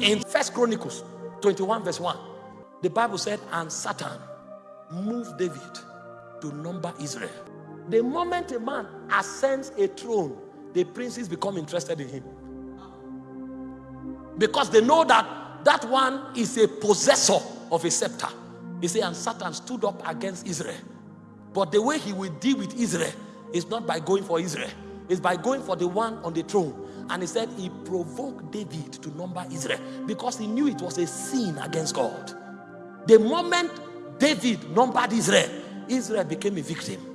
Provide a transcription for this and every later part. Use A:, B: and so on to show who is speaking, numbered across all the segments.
A: In First Chronicles 21, verse 1, the Bible said, And Satan moved David to number Israel. The moment a man ascends a throne, the princes become interested in him. Because they know that that one is a possessor of a scepter. He said, and Satan stood up against Israel. But the way he will deal with Israel is not by going for Israel, it's by going for the one on the throne. And he said he provoked David to number Israel because he knew it was a sin against God. The moment David numbered Israel, Israel became a victim.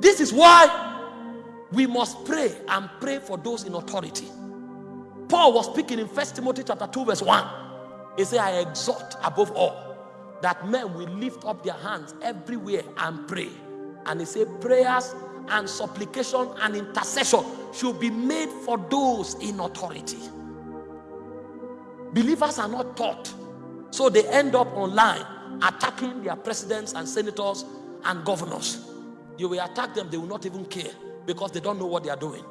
A: This is why we must pray and pray for those in authority. Paul was speaking in First Timothy chapter 2, verse 1. He said, I exhort above all that men will lift up their hands everywhere and pray. And he said, prayers and supplication and intercession should be made for those in authority. Believers are not taught. So they end up online attacking their presidents and senators and governors. You will attack them, they will not even care because they don't know what they are doing.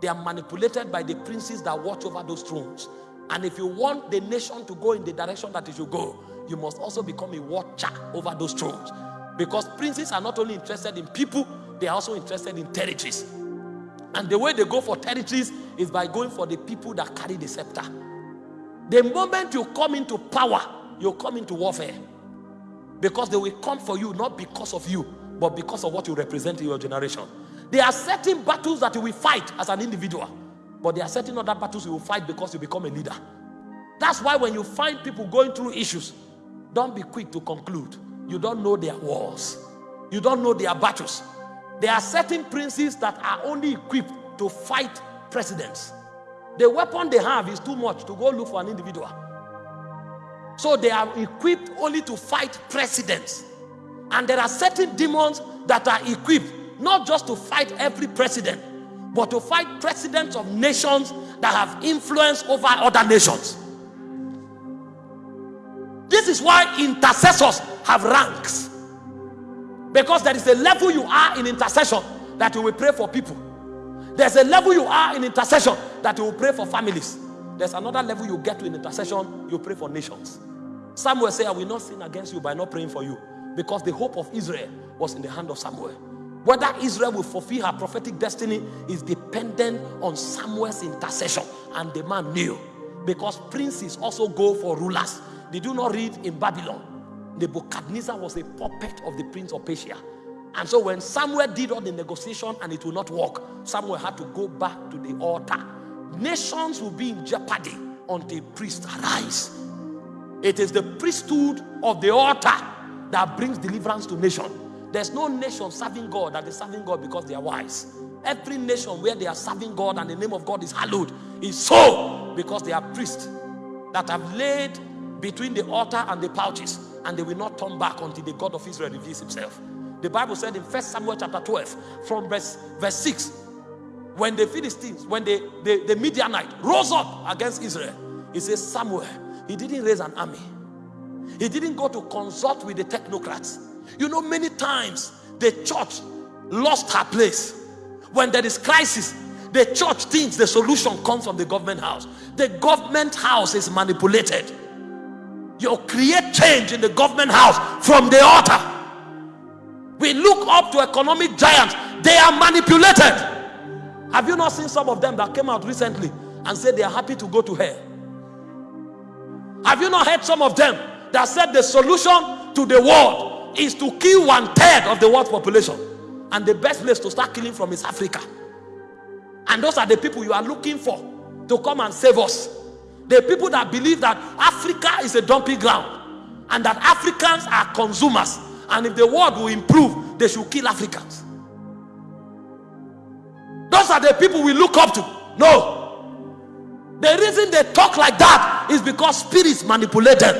A: They are manipulated by the princes that watch over those thrones. And if you want the nation to go in the direction that it should go, you must also become a watcher over those thrones. Because princes are not only interested in people, they are also interested in territories. And the way they go for territories is by going for the people that carry the scepter. The moment you come into power, you come into warfare. Because they will come for you, not because of you, but because of what you represent in your generation. There are certain battles that you will fight as an individual, but there are certain other battles you will fight because you become a leader. That's why when you find people going through issues, don't be quick to conclude. You don't know their wars. You don't know their battles. There are certain princes that are only equipped to fight presidents. The weapon they have is too much to go look for an individual. So they are equipped only to fight presidents. And there are certain demons that are equipped not just to fight every president, but to fight presidents of nations that have influence over other nations. This is why intercessors have ranks. Because there is a level you are in intercession that you will pray for people. There's a level you are in intercession that you will pray for families. There's another level you get to in intercession, you pray for nations. Samuel said, I will not sin against you by not praying for you. Because the hope of Israel was in the hand of Samuel. Whether Israel will fulfill her prophetic destiny is dependent on Samuel's intercession. And the man knew. Because princes also go for rulers. Did you not read in Babylon? Nebuchadnezzar was a puppet of the prince of Persia. And so when Samuel did all the negotiation and it will not work, Samuel had to go back to the altar. Nations will be in jeopardy until priests arise. It is the priesthood of the altar that brings deliverance to nation. There's no nation serving God that is serving God because they are wise. Every nation where they are serving God and the name of God is hallowed is so because they are priests that have laid between the altar and the pouches and they will not turn back until the God of Israel reveals himself. The Bible said in 1 Samuel chapter 12 from verse, verse 6 when the Philistines, when the, the, the Midianite rose up against Israel, he says Samuel, he didn't raise an army. He didn't go to consult with the technocrats. You know, many times the church lost her place. When there is crisis, the church thinks the solution comes from the government house. The government house is manipulated. You create change in the government house from the altar. We look up to economic giants, they are manipulated. Have you not seen some of them that came out recently and said they are happy to go to hell? Have you not heard some of them that said the solution to the world is to kill one third of the world population. And the best place to start killing from is Africa. And those are the people you are looking for to come and save us. The people that believe that Africa is a dumping ground and that Africans are consumers. And if the world will improve, they should kill Africans. Those are the people we look up to. No. The reason they talk like that is because spirits manipulate them.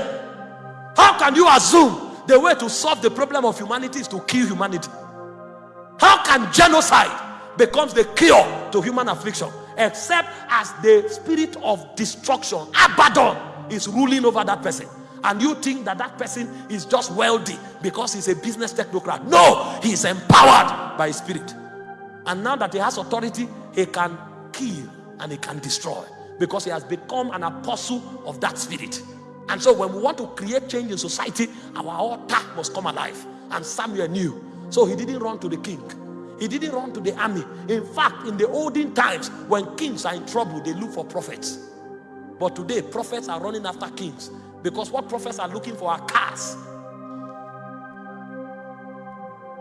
A: How can you assume the way to solve the problem of humanity is to kill humanity. How can genocide becomes the cure to human affliction except as the spirit of destruction, Abaddon, is ruling over that person. And you think that that person is just wealthy because he's a business technocrat. No, he's empowered by spirit. And now that he has authority, he can kill and he can destroy. because he has become an apostle of that spirit. And so when we want to create change in society, our altar must come alive. And Samuel knew. So he didn't run to the king. He didn't run to the army. In fact, in the olden times, when kings are in trouble, they look for prophets. But today, prophets are running after kings because what prophets are looking for are cars.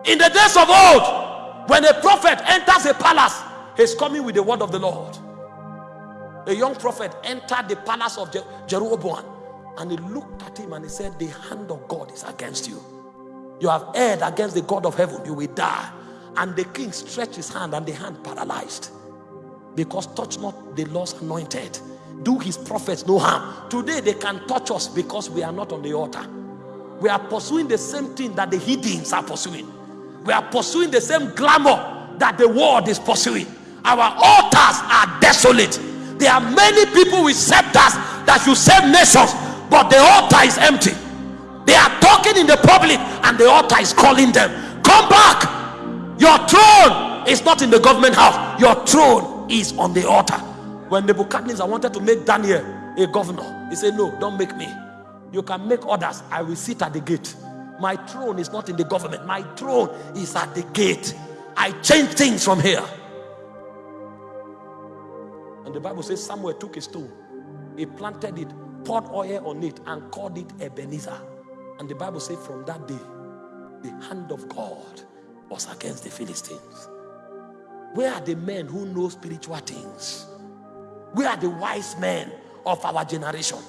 A: In the days of old, when a prophet enters a palace, he's coming with the word of the Lord. A young prophet entered the palace of Jeroboam and he looked at him and he said, The hand of God is against you. You have erred against the God of heaven, you will die. And the king stretched his hand and the hand paralyzed. Because touch not the Lord's anointed. Do his prophets no harm. Today they can touch us because we are not on the altar. We are pursuing the same thing that the heathens are pursuing. We are pursuing the same glamour that the world is pursuing. Our altars are desolate. There are many people with scepters that should save nations, but the altar is empty. They are talking in the public, and the altar is calling them. Your throne is not in the government house, your throne is on the altar. When Nebuchadnezzar wanted to make Daniel a governor, he said, No, don't make me. You can make others. I will sit at the gate. My throne is not in the government, my throne is at the gate. I change things from here. And the Bible says Samuel took a stone, he planted it, poured oil on it, and called it Ebenezer. And the Bible says from that day, the hand of God was against the Philistines. Where are the men who know spiritual things? Where are the wise men of our generation?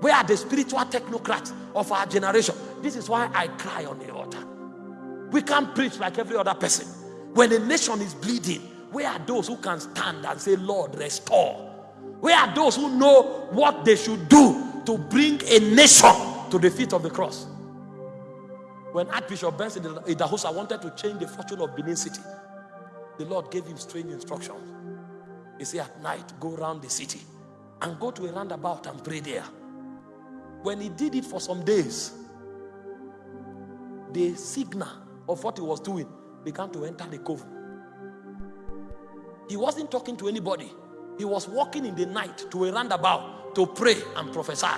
A: Where are the spiritual technocrats of our generation? This is why I cry on the altar. We can't preach like every other person. When a nation is bleeding, where are those who can stand and say, Lord, restore? Where are those who know what they should do to bring a nation to the feet of the cross? When Archbishop Benson Idahosa wanted to change the fortune of Benin City, the Lord gave him strange instructions. He said, At night, go around the city and go to a roundabout and pray there. When he did it for some days, the signal of what he was doing began to enter the cove. He wasn't talking to anybody, he was walking in the night to a roundabout to pray and prophesy.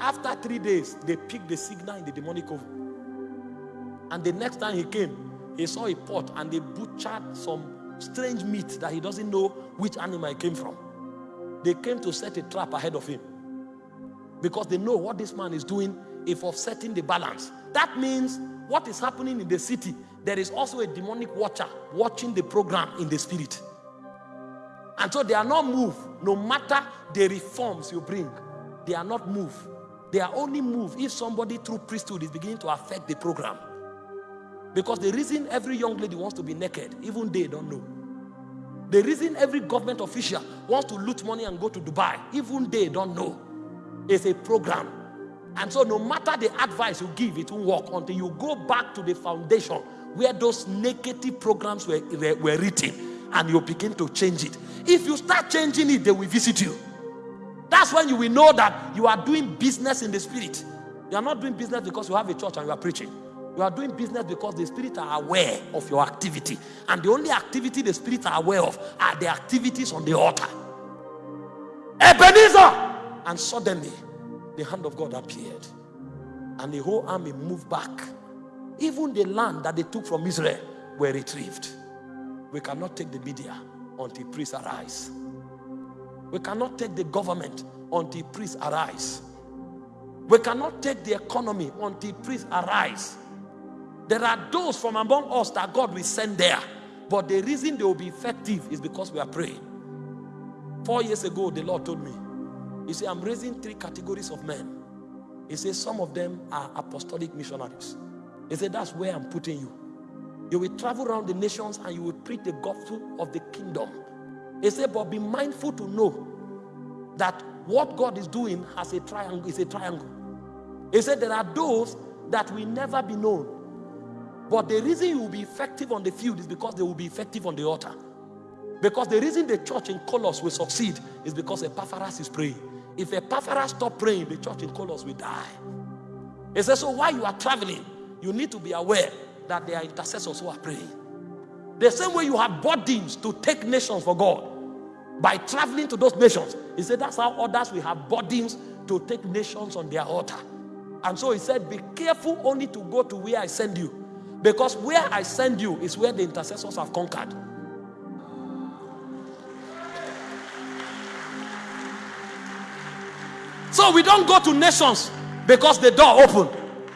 A: After three days, they picked the signal in the demonic cove. And the next time he came, he saw a pot and they butchered some strange meat that he doesn't know which animal came from. They came to set a trap ahead of him because they know what this man is doing if offsetting the balance. That means what is happening in the city, there is also a demonic watcher watching the program in the spirit. And so they are not moved, no matter the reforms you bring, they are not moved. They are only moved if somebody through priesthood is beginning to affect the program. Because the reason every young lady wants to be naked, even they don't know. The reason every government official wants to loot money and go to Dubai, even they don't know. It's a program. And so no matter the advice you give, it won't work until you go back to the foundation where those negative programs were, were, were written and you begin to change it. If you start changing it, they will visit you. That's when you will know that you are doing business in the spirit. You are not doing business because you have a church and you are preaching. You are doing business because the spirit are aware of your activity. And the only activity the spirit are aware of are the activities on the altar. Ebenezer! And suddenly, the hand of God appeared. And the whole army moved back. Even the land that they took from Israel were retrieved. We cannot take the media until priests arise. We cannot take the government until priests arise. We cannot take the economy until priests arise. There are those from among us that God will send there. But the reason they will be effective is because we are praying. Four years ago, the Lord told me, He said, I'm raising three categories of men. He said, some of them are apostolic missionaries. He said, that's where I'm putting you. You will travel around the nations and you will preach the gospel of the kingdom. He said, but be mindful to know that what God is doing has a triangle, is a triangle. He said, there are those that will never be known. But the reason you will be effective on the field is because they will be effective on the altar. Because the reason the church in Colossus will succeed is because Epaphras is praying. If Epaphras stop praying, the church in Colossus will die. He says, so while you are traveling, you need to be aware that there are intercessors who are praying. The same way you have burdens to take nations for God. By traveling to those nations. He said that's how others will have burdens to take nations on their altar. And so he said, Be careful only to go to where I send you. Because where I send you is where the intercessors have conquered. So we don't go to nations because the door open.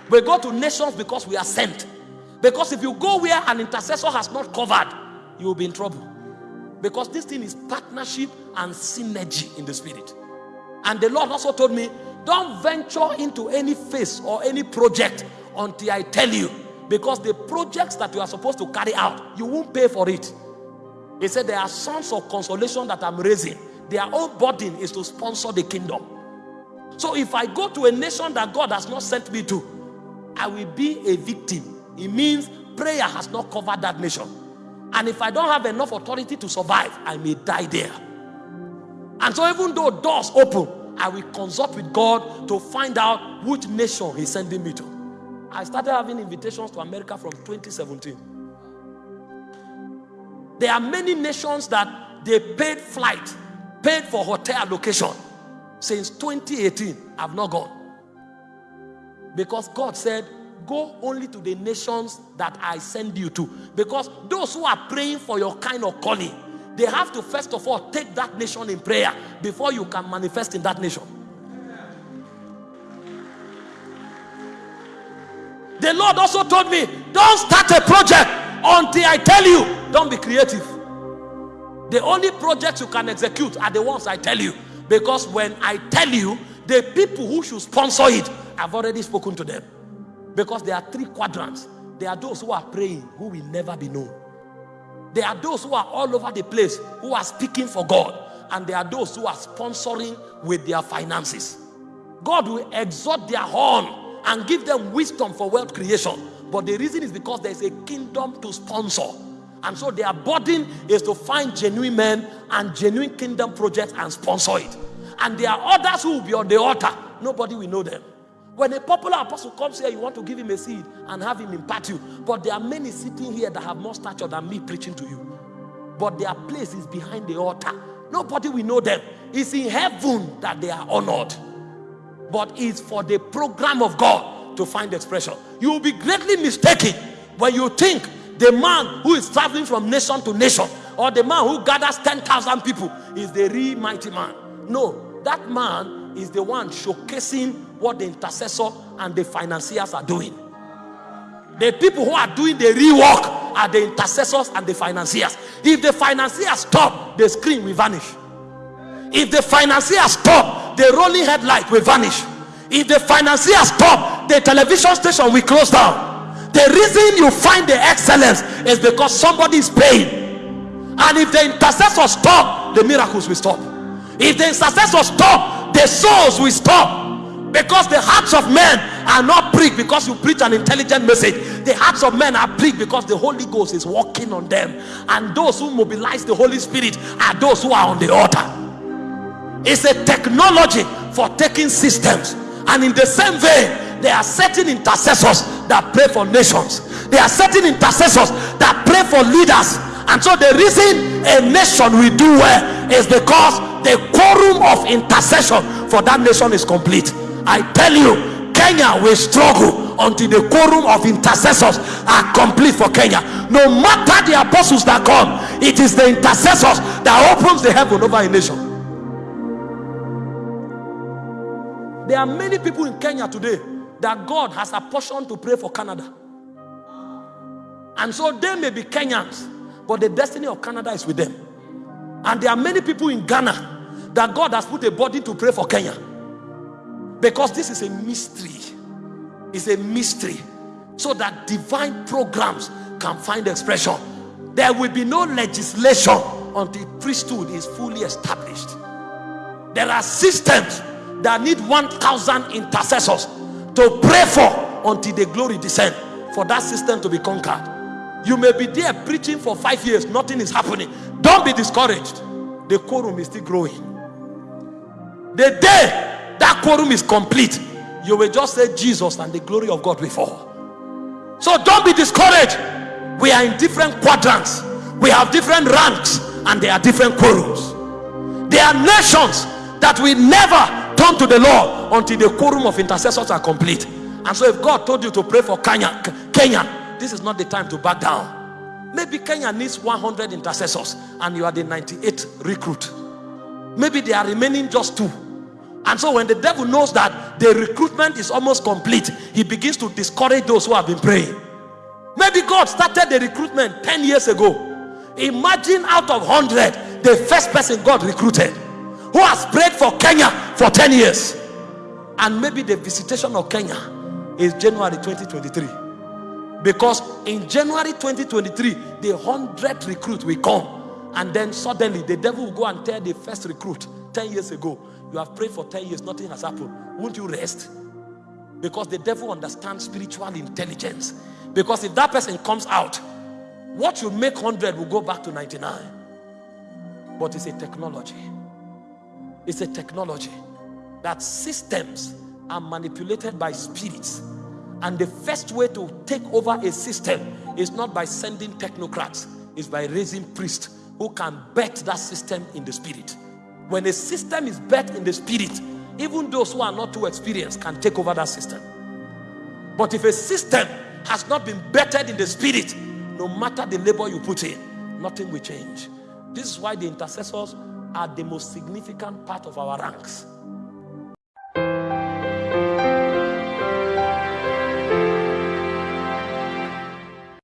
A: We go to nations because we are sent. Because if you go where an intercessor has not covered, you will be in trouble. Because this thing is partnership and synergy in the spirit. And the Lord also told me, don't venture into any phase or any project until I tell you. Because the projects that you are supposed to carry out, you won't pay for it. He said, There are sons of consolation that I'm raising. Their own burden is to sponsor the kingdom. So if I go to a nation that God has not sent me to, I will be a victim. It means prayer has not covered that nation. And if I don't have enough authority to survive, I may die there. And so even though doors open, I will consult with God to find out which nation He's sending me to. I started having invitations to America from 2017. There are many nations that they paid flight, paid for hotel location. Since 2018, I've not gone. Because God said, go only to the nations that I send you to. Because those who are praying for your kind of calling, they have to first of all take that nation in prayer before you can manifest in that nation. The Lord also told me, don't start a project until I tell you. Don't be creative. The only projects you can execute are the ones I tell you. Because when I tell you, the people who should sponsor it, I've already spoken to them. Because there are three quadrants. There are those who are praying who will never be known. There are those who are all over the place who are speaking for God. And there are those who are sponsoring with their finances. God will exalt their horn and give them wisdom for wealth creation. But the reason is because there's a kingdom to sponsor. And so their burden is to find genuine men and genuine kingdom projects and sponsor it. And there are others who will be on the altar. Nobody will know them. When a popular apostle comes here, you want to give him a seed and have him impart you. But there are many sitting here that have more stature than me preaching to you. But their place is behind the altar. Nobody will know them. It's in heaven that they are honored. But it's for the program of God to find expression. You will be greatly mistaken when you think the man who is traveling from nation to nation or the man who gathers 10,000 people is the real mighty man. No, that man is the one showcasing what the intercessor and the financiers are doing. The people who are doing the real work are the intercessors and the financiers. If the financiers stop, the screen will vanish. If the financiers stop, the rolling headlight will vanish. If the financiers stop, the television station will close down. The reason you find the excellence is because somebody is paying. And if the intercessor stop, the miracles will stop. If the intercessor stop, the souls will stop. Because the hearts of men are not pricked because you preach an intelligent message. The hearts of men are pricked because the Holy Ghost is working on them. And those who mobilize the Holy Spirit are those who are on the altar. It's a technology for taking systems. And in the same vein, there are certain intercessors that pray for nations. There are certain intercessors that pray for leaders. And so the reason a nation will do well is because the quorum of intercession for that nation is complete. I tell you kenya will struggle until the quorum of intercessors are complete for kenya. No matter the apostles that come it is the intercessors that opens the heaven over a nation there are many people in kenya today that God has a portion to pray for Canada. And so they may be Kenyans, but the destiny of Canada is with them. And there are many people in Ghana that God has put a body to pray for Kenya. Because this is a mystery. It's a mystery. So that divine programs can find expression. There will be no legislation until priesthood is fully established. There are systems that need 1,000 intercessors to pray for until the glory descend for that system to be conquered. You may be there preaching for five years nothing is happening. Don't be discouraged. The quorum is still growing. The day that quorum is complete you will just say jesus and the glory of god will fall. So don't be discouraged. We are in different quadrants. We have different ranks and there are different quorums. There are nations that will never turn to the Lord until the quorum of intercessors are complete. And so, if God told you to pray for Kenya, Kenya, this is not the time to back down. Maybe Kenya needs 100 intercessors and you are the 98 recruit. Maybe they are remaining just two. And so, when the devil knows that the recruitment is almost complete, he begins to discourage those who have been praying. Maybe God started the recruitment 10 years ago. Imagine out of 100, the first person God recruited who has prayed for Kenya for 10 years. And maybe the visitation of Kenya is January 2023. Because in January 2023, the 100 recruit will come. And then suddenly the devil will go and tell the first recruit 10 years ago, you have prayed for 10 years, nothing has happened. Won't you rest? Because the devil understands spiritual intelligence. Because if that person comes out, what you make 100 will go back to 99. But it's a technology. It's a technology that systems are manipulated by spirits. And the first way to take over a system is not by sending technocrats, it's by raising priests who can bet that system in the spirit. When a system is bet in the spirit, even those who are not too experienced can take over that system. But if a system has not been bettered in the spirit, no matter the labor you put in, nothing will change. This is why the intercessors are the most significant part of our ranks.